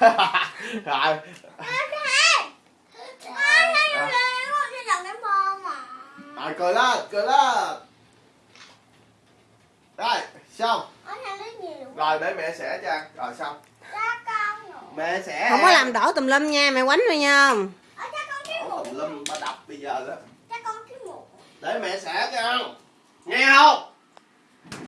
rồi. Rồi cười lên cười lên. Rồi xong. Rồi để mẹ sẽ cho ăn. Rồi xong. Mẹ sẽ không có làm đổ tùm lum nha mẹ quánh thôi nha. Đổ tùm lum ba đập bây giờ đó. Để mẹ sẽ cho ăn. Nghe không?